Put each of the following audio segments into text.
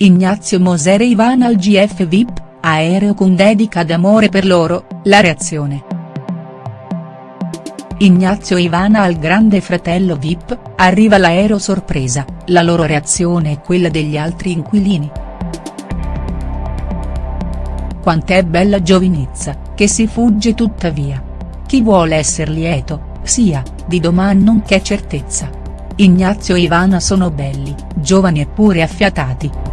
Ignazio Moser e Ivana al GF VIP, aereo con dedica d'amore per loro, la reazione. Ignazio e Ivana al grande fratello VIP, arriva l'aereo sorpresa, la loro reazione è quella degli altri inquilini. Quant'è bella giovinezza, che si fugge tuttavia. Chi vuole esser lieto, sia, di domani non c'è certezza. Ignazio e Ivana sono belli, giovani e pure affiatati.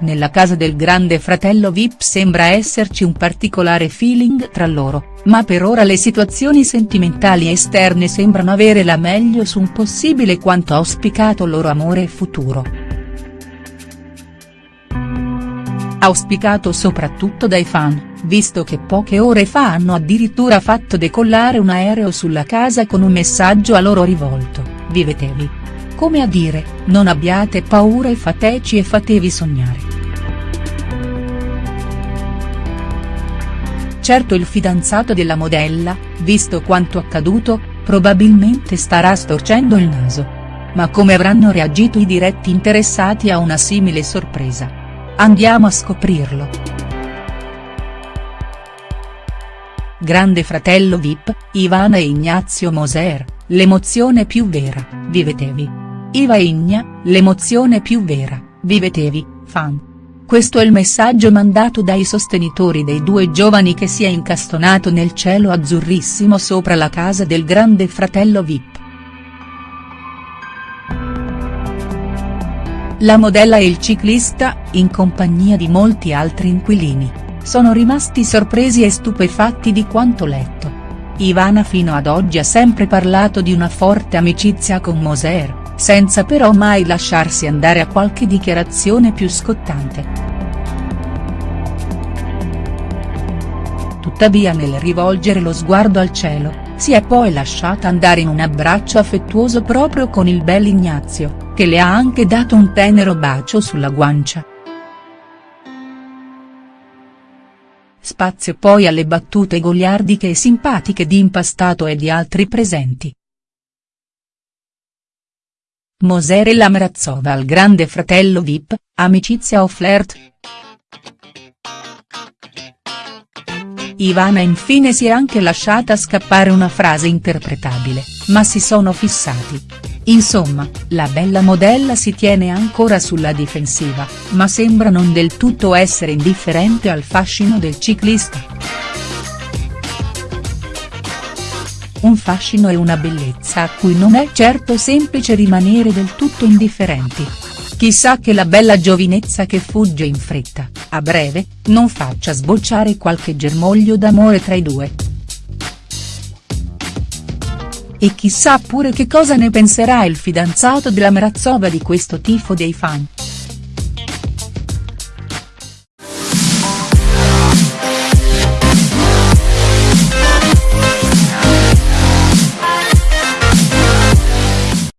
Nella casa del grande fratello Vip sembra esserci un particolare feeling tra loro, ma per ora le situazioni sentimentali esterne sembrano avere la meglio su un possibile quanto auspicato loro amore futuro. Auspicato soprattutto dai fan, visto che poche ore fa hanno addirittura fatto decollare un aereo sulla casa con un messaggio a loro rivolto, vivetevi. Come a dire, non abbiate paura e fateci e fatevi sognare. Certo il fidanzato della modella, visto quanto accaduto, probabilmente starà storcendo il naso. Ma come avranno reagito i diretti interessati a una simile sorpresa? Andiamo a scoprirlo. Grande fratello Vip, Ivana e Ignazio Moser, l'emozione più vera, vivetevi. Iva e Igna, l'emozione più vera, vivetevi, fan. Questo è il messaggio mandato dai sostenitori dei due giovani che si è incastonato nel cielo azzurrissimo sopra la casa del grande fratello Vip. La modella e il ciclista, in compagnia di molti altri inquilini, sono rimasti sorpresi e stupefatti di quanto letto. Ivana fino ad oggi ha sempre parlato di una forte amicizia con Moser, senza però mai lasciarsi andare a qualche dichiarazione più scottante. Tuttavia nel rivolgere lo sguardo al cielo, si è poi lasciata andare in un abbraccio affettuoso proprio con il bel Ignazio, che le ha anche dato un tenero bacio sulla guancia. Spazio poi alle battute goliardiche e simpatiche di Impastato e di altri presenti. Moser e Lamrazova al grande fratello Vip, amicizia o flirt?. Ivana infine si è anche lasciata scappare una frase interpretabile, ma si sono fissati. Insomma, la bella modella si tiene ancora sulla difensiva, ma sembra non del tutto essere indifferente al fascino del ciclista. Un fascino e una bellezza a cui non è certo semplice rimanere del tutto indifferenti. Chissà che la bella giovinezza che fugge in fretta, a breve, non faccia sbocciare qualche germoglio d'amore tra i due. E chissà pure che cosa ne penserà il fidanzato della Mrazova di questo tifo dei fan.